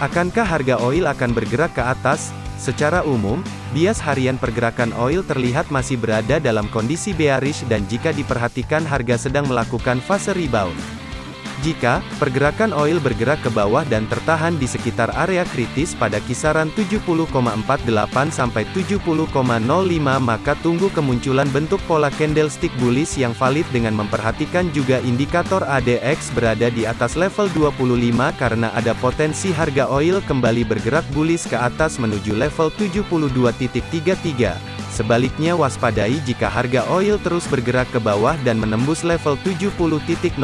Akankah harga oil akan bergerak ke atas? Secara umum, bias harian pergerakan oil terlihat masih berada dalam kondisi bearish dan jika diperhatikan harga sedang melakukan fase rebound. Jika pergerakan oil bergerak ke bawah dan tertahan di sekitar area kritis pada kisaran 70,48 sampai 70,05 maka tunggu kemunculan bentuk pola candlestick bullish yang valid dengan memperhatikan juga indikator ADX berada di atas level 25 karena ada potensi harga oil kembali bergerak bullish ke atas menuju level 72.33. Sebaliknya waspadai jika harga oil terus bergerak ke bawah dan menembus level 70.05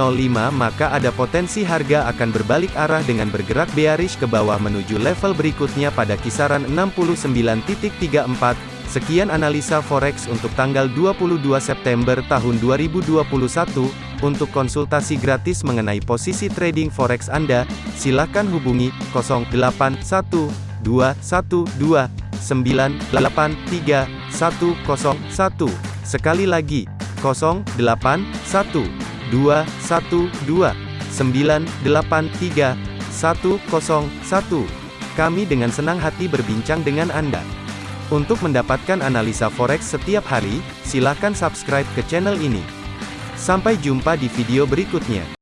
maka ada potensi harga akan berbalik arah dengan bergerak bearish ke bawah menuju level berikutnya pada kisaran 69.34. Sekian analisa forex untuk tanggal 22 September tahun 2021. Untuk konsultasi gratis mengenai posisi trading forex Anda, silakan hubungi 081212 983 101. Sekali lagi, 081 212 983 101. Kami dengan senang hati berbincang dengan Anda. Untuk mendapatkan analisa forex setiap hari, silakan subscribe ke channel ini. Sampai jumpa di video berikutnya.